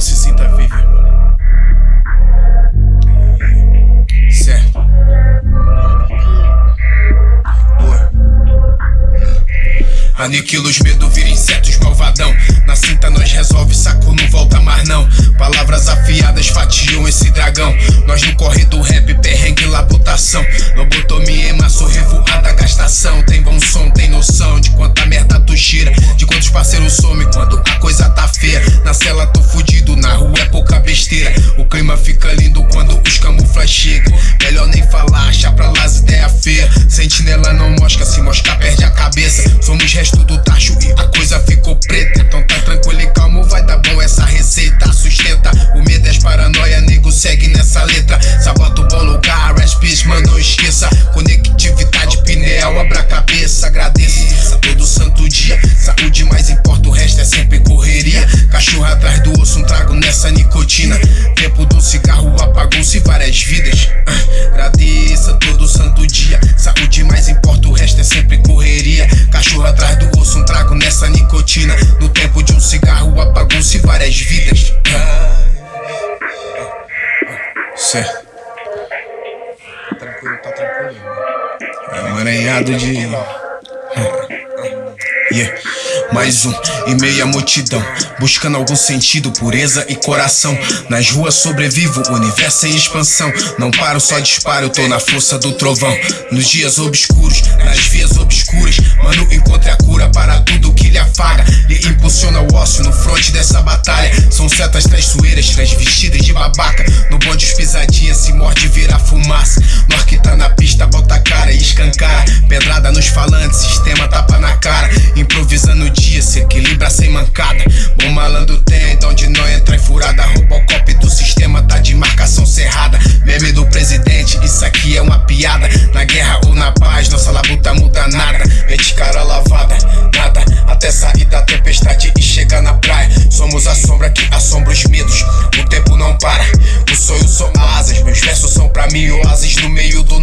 se sinta vivo, irmão. Certo. Aniquila os medos, vira insetos malvadão. Na cinta nós resolve, saco não volta mais não. Palavras afiadas fatiam esse dragão. Nós no corre do rap, perrengue labutação. Lobotomia, emaço, revoada, gastação. Tem bom som, tem noção de quanta merda tu cheira. De quantos parceiros some quando a coisa tá feia. Na cela tô fudido, feias. Sentinela não mosca, se mosca perde a cabeça. Somos resto do tacho e a coisa ficou preta. Então tá tranquilo e calmo, vai dar bom essa receita. Sustenta o medo é as paranoia, nego segue nessa letra. Sabota o bom lugar, peace, mano, não esqueça. Conectividade, pineal, abra a cabeça. Agradeça todo santo dia. Saúde mais importa, o resto é sempre correria. Cachorro atrás do osso, um trago nessa nicotina. Tempo do cigarro apagou-se várias vidas. Ah, agradeça todo santo dia. Saúde mais importa, o resto é sempre correria. Cachorro atrás do osso, um trago nessa nicotina. No tempo de um cigarro apagou-se várias vidas. Certo. Tranquilo, tá tranquilo, irmão. É um emaranhado de. Yeah. Mais um e meia multidão Buscando algum sentido, pureza e coração. Nas ruas sobrevivo, universo em expansão. Não paro, só disparo, tô na força do trovão. Nos dias obscuros, nas vias obscuras Mano, encontre a cura para tudo que lhe afaga. Lhe impulsiona o ócio no fronte dessa batalha. São setas traiçoeiras, transvestidas de babaca. No bonde os pisadinhas se morde vira fumaça. Nós que tá na pista, bota a cara e escancara Pedrada nos falantes, sistema tapa na cara Improvisando o dia, se equilibra sem mancada. Bom malandro tem, então de não entra em furada. Robocop do sistema tá de marcação cerrada. Meme do presidente, isso aqui é uma piada. Na guerra ou na paz, nossa labuta muda nada. Mente cara lavada, nada. Até sair da tempestade e chegar na praia. Somos a sombra que assombra os medos. O tempo não para, os sonhos são asas. Meus versos são pra mim oásis no meio do